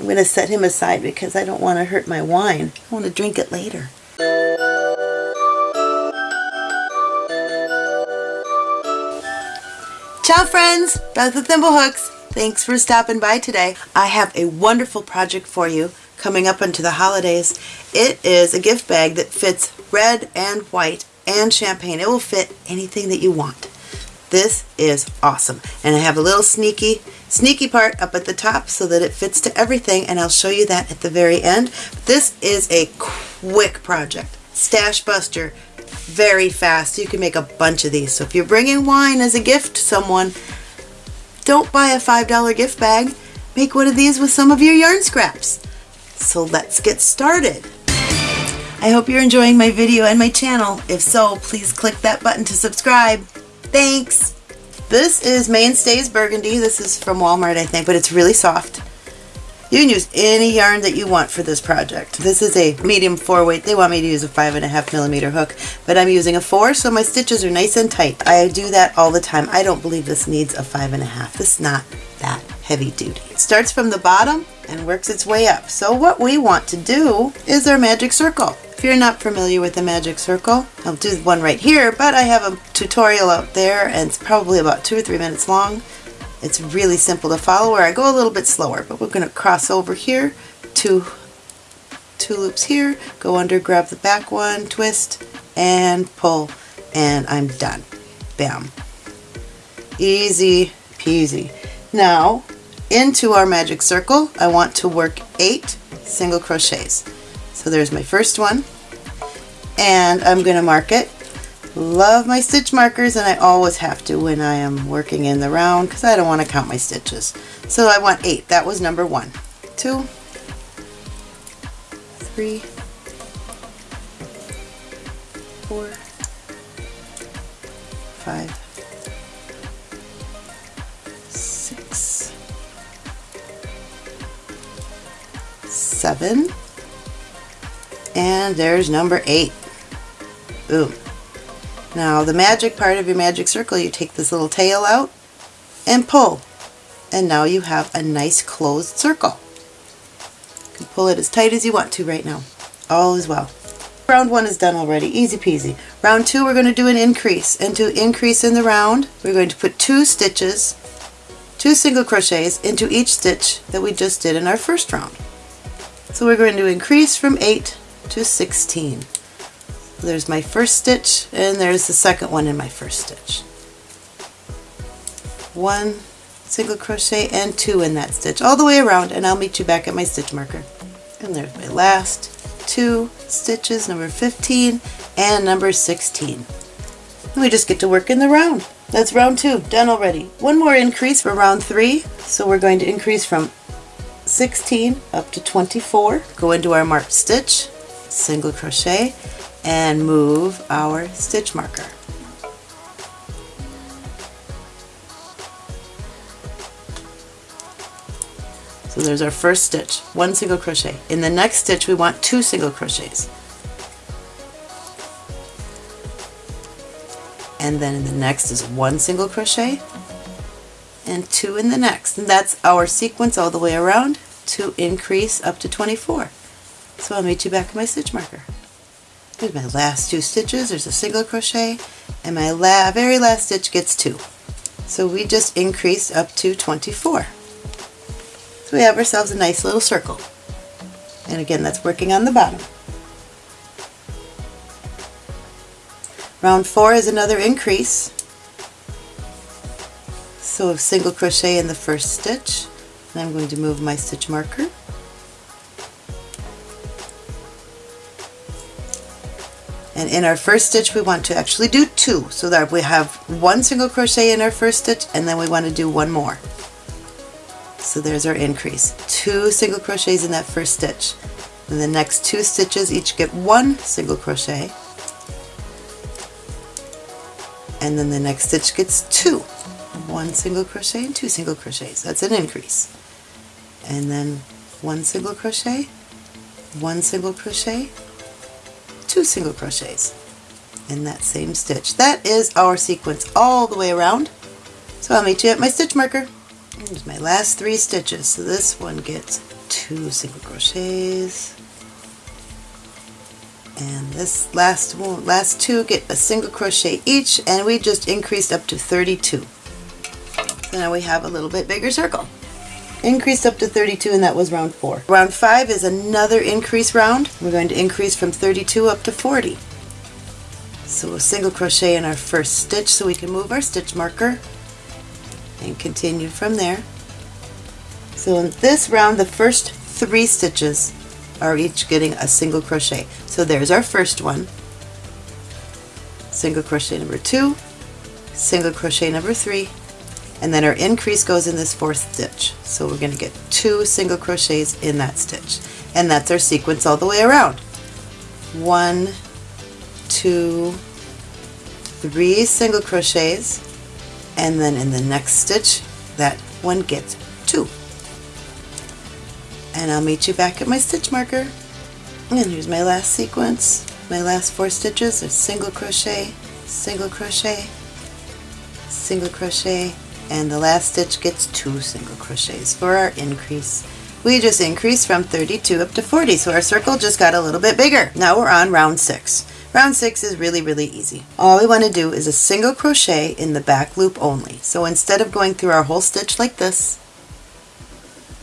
I'm going to set him aside because I don't want to hurt my wine. I want to drink it later. Ciao friends, Beth with Thimblehooks. Thanks for stopping by today. I have a wonderful project for you coming up into the holidays. It is a gift bag that fits red and white and champagne. It will fit anything that you want. This is awesome. And I have a little sneaky, sneaky part up at the top so that it fits to everything and I'll show you that at the very end. This is a quick project. Stash buster, very fast. You can make a bunch of these. So if you're bringing wine as a gift to someone, don't buy a $5 gift bag. Make one of these with some of your yarn scraps. So let's get started. I hope you're enjoying my video and my channel. If so, please click that button to subscribe. Thanks! This is Mainstays Burgundy. This is from Walmart, I think, but it's really soft. You can use any yarn that you want for this project. This is a medium four weight. They want me to use a five and a half millimeter hook, but I'm using a four, so my stitches are nice and tight. I do that all the time. I don't believe this needs a five and a half. This is not that heavy duty. It starts from the bottom and works its way up. So what we want to do is our magic circle. If you're not familiar with the magic circle, I'll do one right here, but I have a tutorial out there and it's probably about two or three minutes long. It's really simple to follow where I go a little bit slower, but we're going to cross over here, two, two loops here, go under, grab the back one, twist, and pull, and I'm done. Bam. Easy peasy. Now, into our magic circle, I want to work eight single crochets. So there's my first one and I'm going to mark it. Love my stitch markers and I always have to when I am working in the round because I don't want to count my stitches. So I want eight. That was number one. Two, three, four, five, six, seven, and there's number eight. Boom. Now the magic part of your magic circle, you take this little tail out and pull. And now you have a nice closed circle. You can pull it as tight as you want to right now. All is well. Round one is done already, easy peasy. Round two we're going to do an increase. And to increase in the round, we're going to put two stitches, two single crochets into each stitch that we just did in our first round. So we're going to increase from 8 to 16. There's my first stitch and there's the second one in my first stitch. One single crochet and two in that stitch all the way around and I'll meet you back at my stitch marker. And there's my last two stitches, number 15 and number 16. And we just get to work in the round. That's round two, done already. One more increase for round three. So we're going to increase from 16 up to 24. Go into our marked stitch, single crochet, and move our stitch marker. So there's our first stitch, one single crochet. In the next stitch we want two single crochets. And then in the next is one single crochet and two in the next. And that's our sequence all the way around to increase up to 24. So I'll meet you back at my stitch marker. Here's my last two stitches. There's a single crochet and my la very last stitch gets two. So we just increase up to 24. So we have ourselves a nice little circle. And again, that's working on the bottom. Round four is another increase. So a single crochet in the first stitch. And I'm going to move my stitch marker and in our first stitch we want to actually do two so that we have one single crochet in our first stitch and then we want to do one more. So there's our increase. Two single crochets in that first stitch. And the next two stitches each get one single crochet. And then the next stitch gets two. One single crochet and two single crochets. That's an increase. And then one single crochet one single crochet two single crochets in that same stitch. That is our sequence all the way around. So I'll meet you at my stitch marker. Here's my last three stitches. So this one gets two single crochets and this last one last two get a single crochet each and we just increased up to 32 so now we have a little bit bigger circle increased up to 32 and that was round 4. Round 5 is another increase round. We're going to increase from 32 up to 40. So we'll single crochet in our first stitch so we can move our stitch marker and continue from there. So in this round the first three stitches are each getting a single crochet. So there's our first one. Single crochet number two, single crochet number three, and then our increase goes in this fourth stitch. So we're going to get two single crochets in that stitch. And that's our sequence all the way around. One, two, three single crochets, and then in the next stitch, that one gets two. And I'll meet you back at my stitch marker. And here's my last sequence. My last four stitches are single crochet, single crochet, single crochet, and the last stitch gets two single crochets for our increase. We just increased from 32 up to 40, so our circle just got a little bit bigger. Now we're on round 6. Round 6 is really, really easy. All we want to do is a single crochet in the back loop only. So instead of going through our whole stitch like this,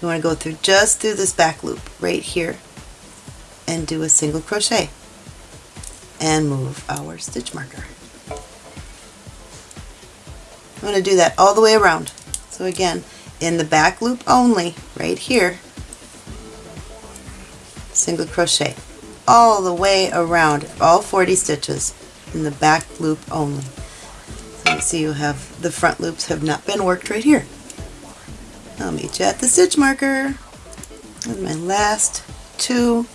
we want to go through just through this back loop right here and do a single crochet and move our stitch marker. I'm going to do that all the way around. So again, in the back loop only, right here, single crochet all the way around, all 40 stitches in the back loop only. So you see you have the front loops have not been worked right here. I'll meet you at the stitch marker with my last two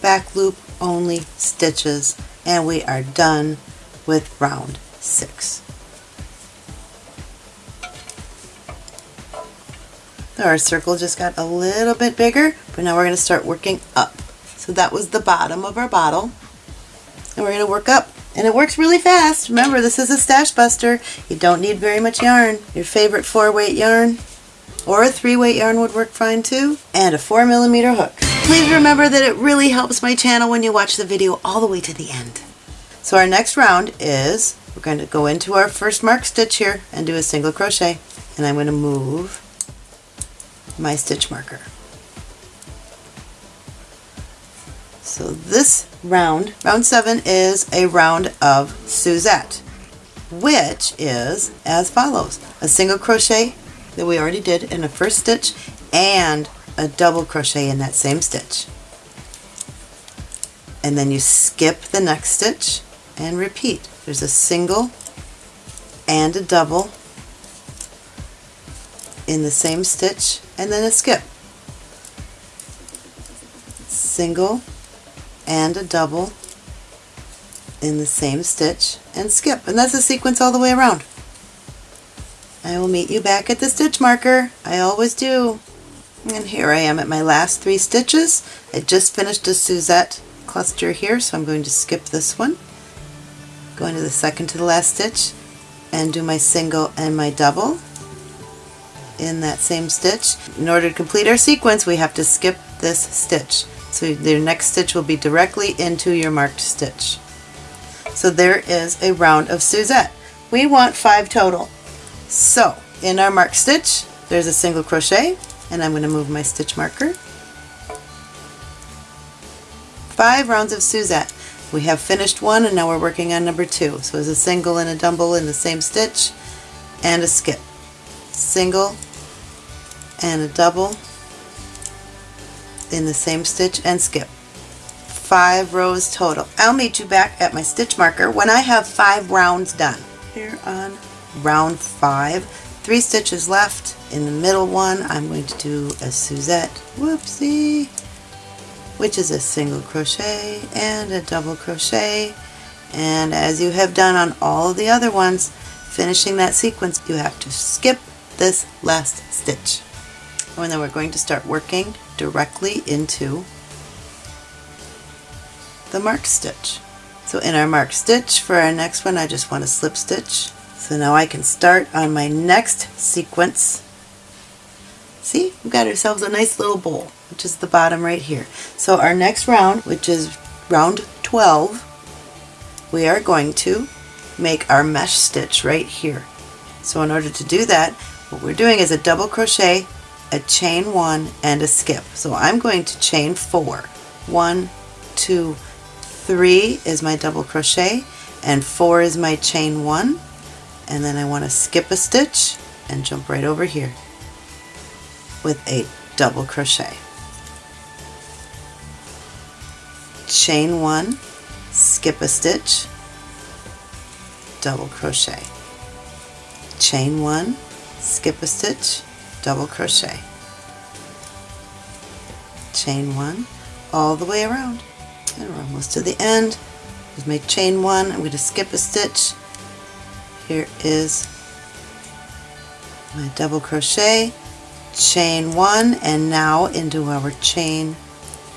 back loop only stitches and we are done with round six. Our circle just got a little bit bigger, but now we're going to start working up. So that was the bottom of our bottle. And we're going to work up. And it works really fast. Remember, this is a stash buster. You don't need very much yarn. Your favorite four weight yarn or a three weight yarn would work fine too. And a four millimeter hook. Please remember that it really helps my channel when you watch the video all the way to the end. So our next round is, we're going to go into our first mark stitch here and do a single crochet. And I'm going to move my stitch marker. So this round, round seven, is a round of Suzette, which is as follows. A single crochet that we already did in the first stitch and a double crochet in that same stitch. And then you skip the next stitch and repeat. There's a single and a double in the same stitch and then a skip. Single and a double in the same stitch and skip. And that's a sequence all the way around. I will meet you back at the stitch marker. I always do. And here I am at my last three stitches. I just finished a Suzette cluster here, so I'm going to skip this one. Go into the second to the last stitch and do my single and my double in that same stitch. In order to complete our sequence we have to skip this stitch. So the next stitch will be directly into your marked stitch. So there is a round of Suzette. We want five total. So in our marked stitch there's a single crochet and I'm going to move my stitch marker. Five rounds of Suzette. We have finished one and now we're working on number two. So it's a single and a double in the same stitch and a skip. Single and a double in the same stitch and skip. Five rows total. I'll meet you back at my stitch marker when I have five rounds done. Here on round five, three stitches left. In the middle one, I'm going to do a Suzette, whoopsie, which is a single crochet and a double crochet. And as you have done on all of the other ones, finishing that sequence, you have to skip this last stitch and then we're going to start working directly into the mark stitch. So in our mark stitch for our next one I just want to slip stitch. So now I can start on my next sequence. See, we've got ourselves a nice little bowl. which is the bottom right here. So our next round, which is round 12, we are going to make our mesh stitch right here. So in order to do that, what we're doing is a double crochet, a chain one, and a skip. So I'm going to chain four. One, two, three is my double crochet, and four is my chain one. And then I want to skip a stitch and jump right over here with a double crochet. Chain one, skip a stitch, double crochet. Chain one, skip a stitch, double crochet. Chain one, all the way around. And we're almost to the end. Just make chain one, I'm going to skip a stitch. Here is my double crochet, chain one, and now into our chain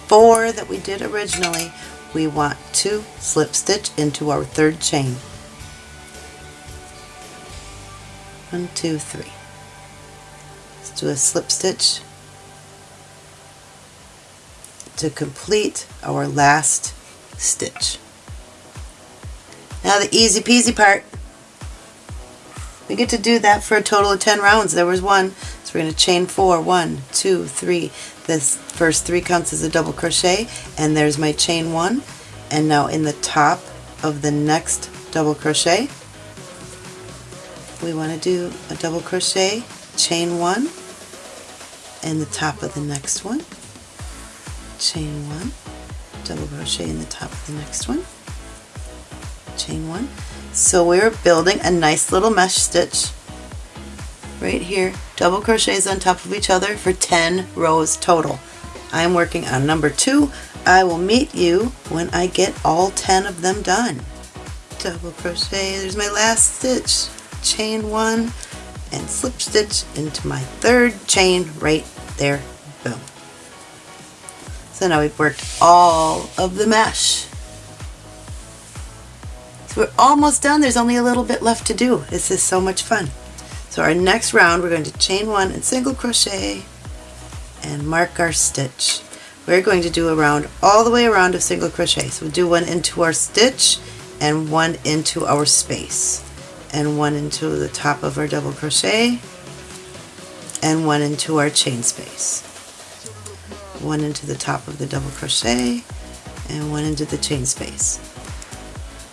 four that we did originally, we want to slip stitch into our third chain. One, two, three. Do a slip stitch to complete our last stitch. Now the easy peasy part. We get to do that for a total of 10 rounds. There was one, so we're going to chain four. One, two, three. This first three counts as a double crochet, and there's my chain one. And now in the top of the next double crochet, we want to do a double crochet, chain one, in the top of the next one, chain one, double crochet in the top of the next one, chain one. So we're building a nice little mesh stitch right here, double crochets on top of each other for 10 rows total. I'm working on number two. I will meet you when I get all 10 of them done. Double crochet, there's my last stitch, chain one, and slip stitch into my third chain right there, boom. So now we've worked all of the mesh. So we're almost done, there's only a little bit left to do. This is so much fun. So our next round we're going to chain one and single crochet and mark our stitch. We're going to do a round all the way around of single crochet. So we'll do one into our stitch and one into our space and one into the top of our double crochet and one into our chain space. One into the top of the double crochet and one into the chain space.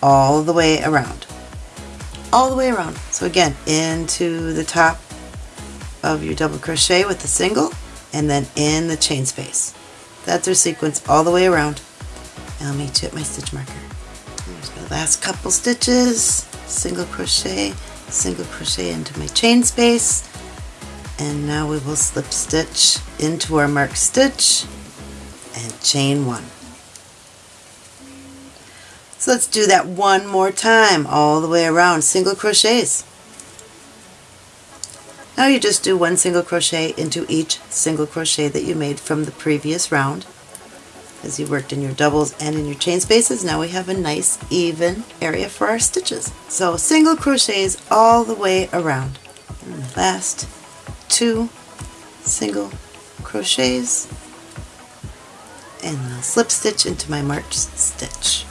All the way around. All the way around. So again, into the top of your double crochet with the single and then in the chain space. That's our sequence all the way around. And I'll meet you at my stitch marker. Here's my last couple stitches single crochet, single crochet into my chain space, and now we will slip stitch into our marked stitch and chain one. So let's do that one more time all the way around, single crochets. Now you just do one single crochet into each single crochet that you made from the previous round as you worked in your doubles and in your chain spaces now we have a nice even area for our stitches. So single crochets all the way around. And last two single crochets. And I'll slip stitch into my marked stitch.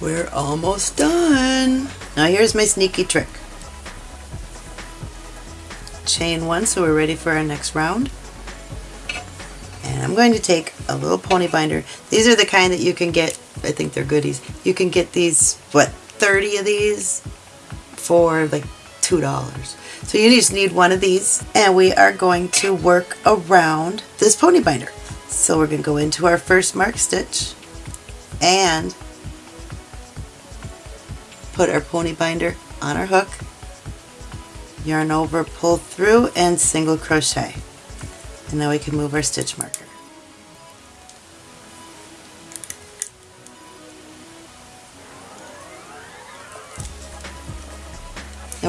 We're almost done. Now here's my sneaky trick. Chain one so we're ready for our next round and I'm going to take a little pony binder. These are the kind that you can get, I think they're goodies. You can get these, what, 30 of these for like $2. So you just need one of these and we are going to work around this pony binder. So we're going to go into our first mark stitch and put our pony binder on our hook, yarn over, pull through, and single crochet. And now we can move our stitch marker.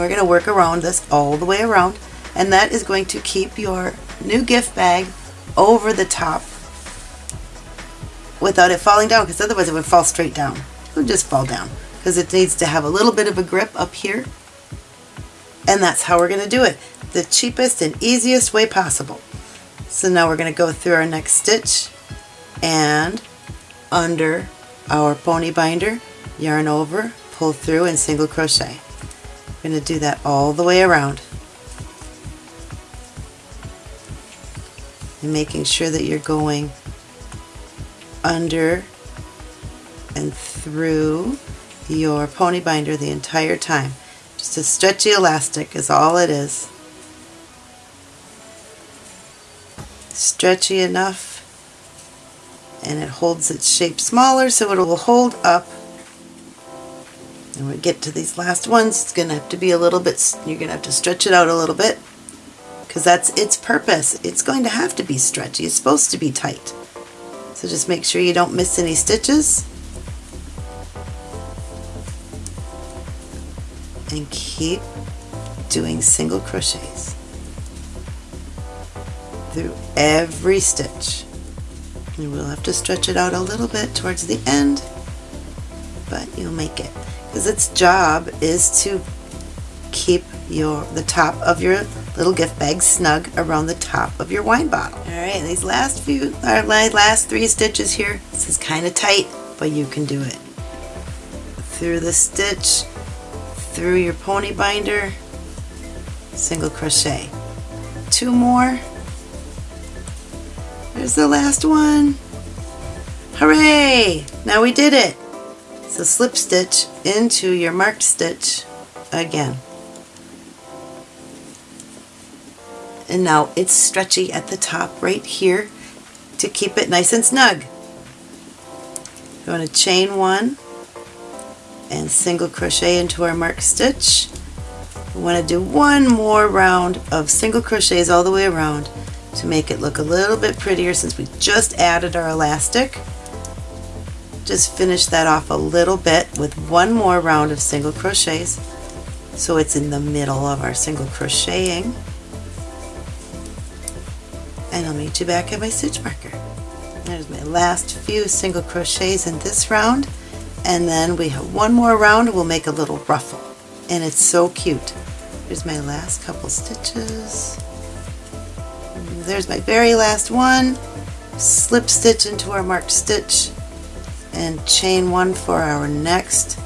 We're going to work around this all the way around and that is going to keep your new gift bag over the top without it falling down because otherwise it would fall straight down. It would just fall down because it needs to have a little bit of a grip up here And that's how we're going to do it. The cheapest and easiest way possible. So now we're going to go through our next stitch and under our pony binder, yarn over, pull through and single crochet. We're going to do that all the way around. And making sure that you're going under and through your pony binder the entire time. Just a stretchy elastic is all it is. Stretchy enough and it holds its shape smaller so it will hold up and we get to these last ones it's going to have to be a little bit, you're going to have to stretch it out a little bit because that's its purpose. It's going to have to be stretchy. It's supposed to be tight. So just make sure you don't miss any stitches. And keep doing single crochets through every stitch. You will have to stretch it out a little bit towards the end, but you'll make it. Because its job is to keep your the top of your little gift bag snug around the top of your wine bottle. Alright, these last few, our last three stitches here, this is kind of tight, but you can do it. Through the stitch, through your pony binder, single crochet. Two more. There's the last one. Hooray! Now we did it. So slip stitch into your marked stitch again. and now it's stretchy at the top right here to keep it nice and snug. You want to chain one and single crochet into our marked stitch. We want to do one more round of single crochets all the way around to make it look a little bit prettier since we just added our elastic. Just finish that off a little bit with one more round of single crochets so it's in the middle of our single crocheting and I'll meet you back at my stitch marker. There's my last few single crochets in this round and then we have one more round we'll make a little ruffle and it's so cute. There's my last couple stitches. There's my very last one. Slip stitch into our marked stitch and chain one for our next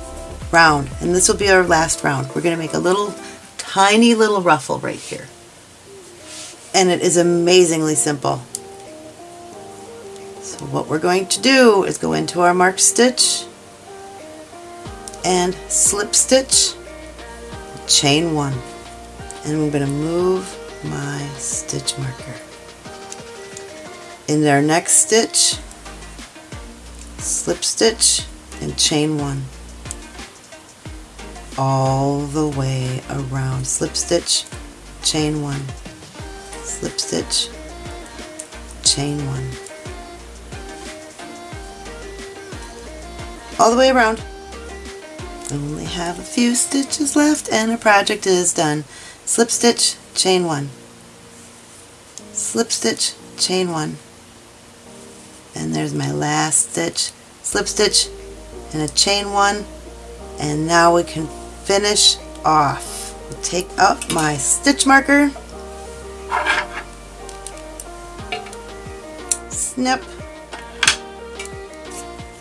round and this will be our last round. We're going to make a little tiny little ruffle right here and it is amazingly simple. So what we're going to do is go into our marked stitch and slip stitch, chain one, and I'm going to move my stitch marker. In our next stitch, slip stitch and chain one all the way around slip stitch chain one slip stitch, chain one. All the way around. Only have a few stitches left and our project is done. Slip stitch, chain one. Slip stitch, chain one. And there's my last stitch. Slip stitch and a chain one. And now we can finish off. Take up my stitch marker snip,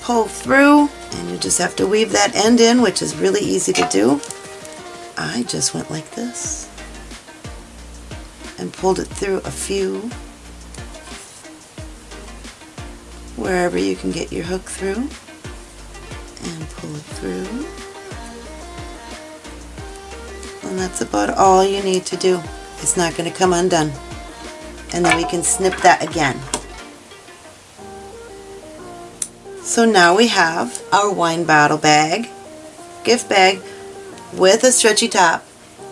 pull through, and you just have to weave that end in, which is really easy to do. I just went like this and pulled it through a few wherever you can get your hook through and pull it through. And that's about all you need to do. It's not going to come undone. And then we can snip that again. So now we have our wine bottle bag, gift bag with a stretchy top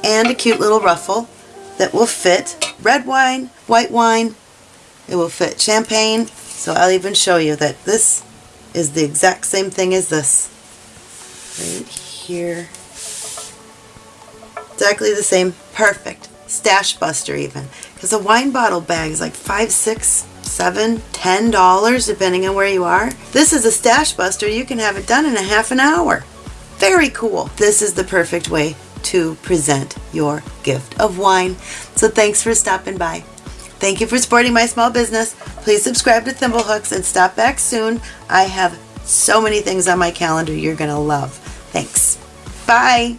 and a cute little ruffle that will fit red wine, white wine, it will fit champagne, so I'll even show you that this is the exact same thing as this. Right here. Exactly the same. Perfect. Stash buster even. Because a wine bottle bag is like five, six, seven, ten dollars depending on where you are. This is a stash buster. You can have it done in a half an hour. Very cool. This is the perfect way to present your gift of wine. So thanks for stopping by. Thank you for supporting my small business. Please subscribe to Thimblehooks and stop back soon. I have so many things on my calendar you're going to love. Thanks. Bye.